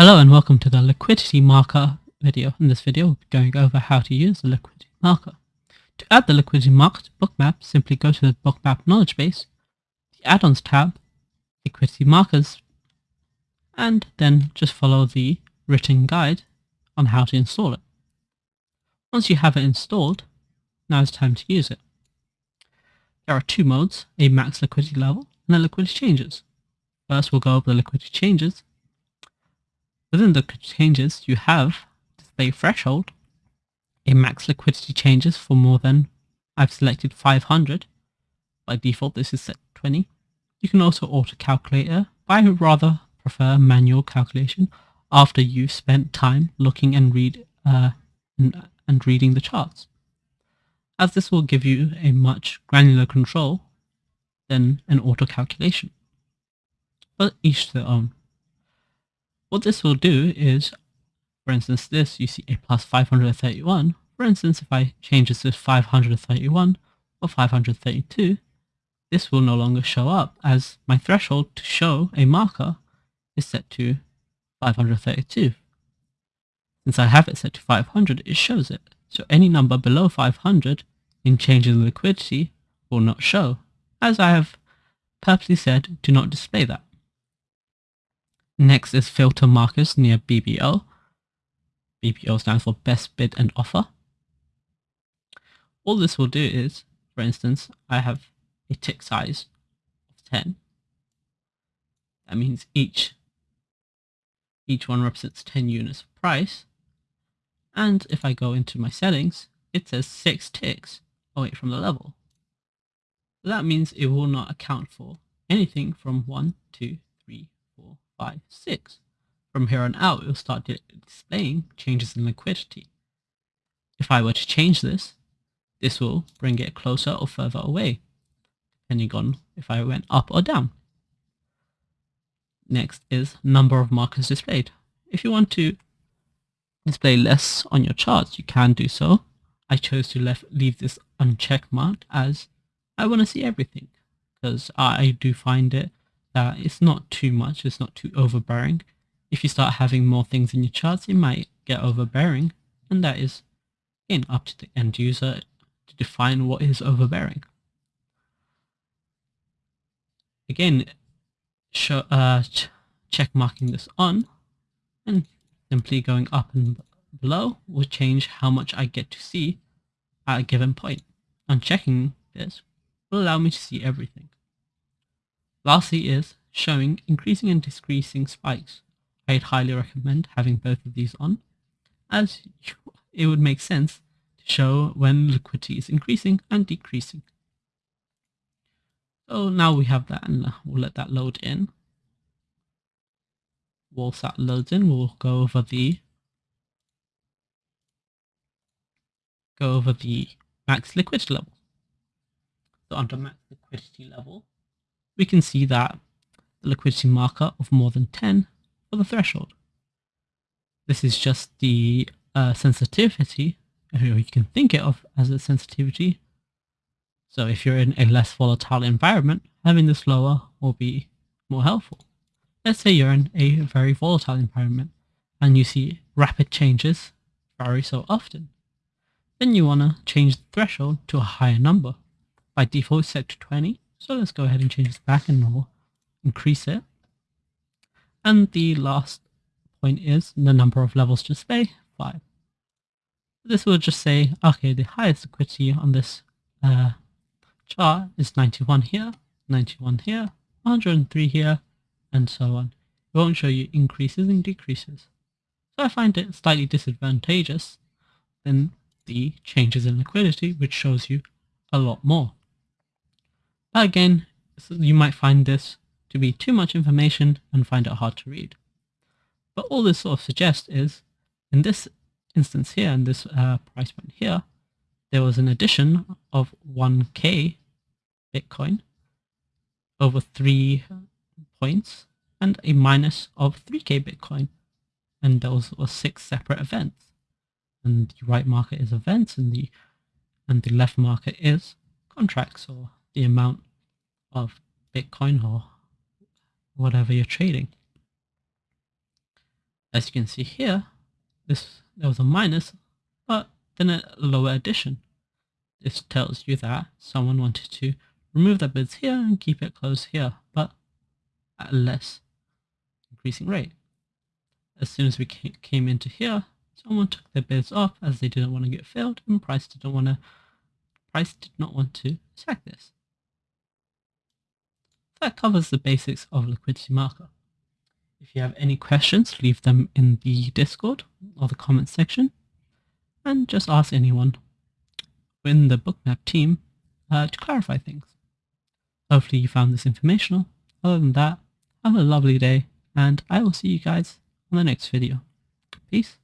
Hello and welcome to the liquidity marker video. In this video, we'll be going over how to use the liquidity marker. To add the liquidity marker to bookmap, simply go to the bookmap knowledge base, the add-ons tab, liquidity markers, and then just follow the written guide on how to install it. Once you have it installed, now it's time to use it. There are two modes, a max liquidity level and a liquidity changes. First, we'll go over the liquidity changes Within the changes, you have display threshold, a max liquidity changes for more than, I've selected 500. By default, this is set 20. You can also auto calculator, but I rather prefer manual calculation after you've spent time looking and read uh, and, and reading the charts, as this will give you a much granular control than an auto calculation. But each their own. What this will do is, for instance, this, you see a plus 531. For instance, if I change this to 531 or 532, this will no longer show up as my threshold to show a marker is set to 532. Since I have it set to 500, it shows it. So any number below 500 in changes in liquidity will not show, as I have purposely said do not display that. Next is filter markers near BBO. BBO stands for best bid and offer. All this will do is, for instance, I have a tick size of 10. That means each each one represents 10 units of price. And if I go into my settings, it says 6 ticks away from the level. So that means it will not account for anything from 1, 2, 3, 4, 5, 6. From here on out, it will start displaying changes in liquidity. If I were to change this, this will bring it closer or further away, depending on if I went up or down. Next is number of markers displayed. If you want to display less on your charts, you can do so. I chose to left, leave this uncheck marked as I want to see everything because I do find it that it's not too much, it's not too overbearing. If you start having more things in your charts, it might get overbearing, and that is in up to the end user to define what is overbearing. Again, show, uh, ch check marking this on, and simply going up and below will change how much I get to see at a given point. Unchecking this will allow me to see everything. Lastly is showing increasing and decreasing spikes. I'd highly recommend having both of these on as it would make sense to show when liquidity is increasing and decreasing. So now we have that and we'll let that load in. Whilst that loads in, we'll go over the go over the max liquidity level. So under max liquidity level, we can see that the liquidity marker of more than 10 for the threshold. This is just the uh, sensitivity, or you can think it of as a sensitivity. So if you're in a less volatile environment, having this lower will be more helpful. Let's say you're in a very volatile environment and you see rapid changes very so often. Then you want to change the threshold to a higher number. By default set to 20 so let's go ahead and change this back and increase it. And the last point is the number of levels to display, 5. This will just say, okay, the highest liquidity on this uh, chart is 91 here, 91 here, 103 here, and so on. It won't show you increases and decreases. So I find it slightly disadvantageous than the changes in liquidity, which shows you a lot more. Again, you might find this to be too much information and find it hard to read. But all this sort of suggests is, in this instance here, in this uh, price point here, there was an addition of 1k Bitcoin over three points and a minus of 3k Bitcoin. And those were six separate events. And the right market is events and the and the left market is contracts or the amount of Bitcoin or whatever you're trading. As you can see here, this there was a minus, but then a lower addition. This tells you that someone wanted to remove their bids here and keep it closed here, but at a less increasing rate. As soon as we came into here, someone took their bids off as they didn't want to get filled and price didn't want to price did not want to attack this. That covers the basics of liquidity marker. If you have any questions, leave them in the Discord or the comments section and just ask anyone in the bookmap team uh, to clarify things. Hopefully you found this informational. Other than that, have a lovely day and I will see you guys on the next video. Peace.